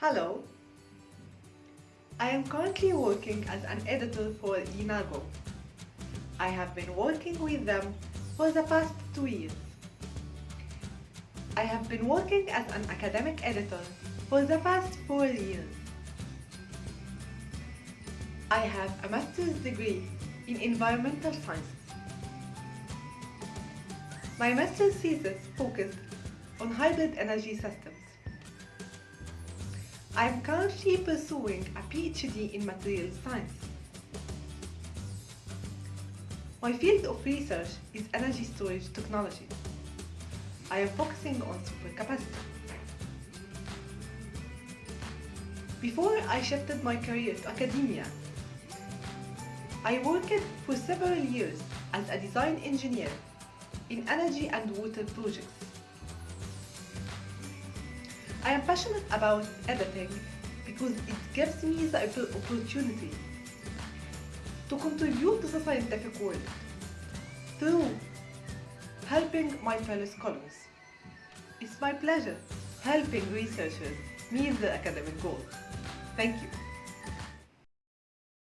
Hello. I am currently working as an editor for Enago. I have been working with them for the past two years. I have been working as an academic editor for the past four years. I have a master's degree in environmental sciences. My master's thesis focused on hybrid energy systems. I am currently pursuing a PhD in materials science. My field of research is energy storage technology. I am focusing on supercapacitor. Before I shifted my career to academia, I worked for several years as a design engineer in energy and water projects. I am passionate about editing because it gives me the opportunity to contribute to the scientific world through helping my fellow scholars. It's my pleasure helping researchers meet their academic goals. Thank you.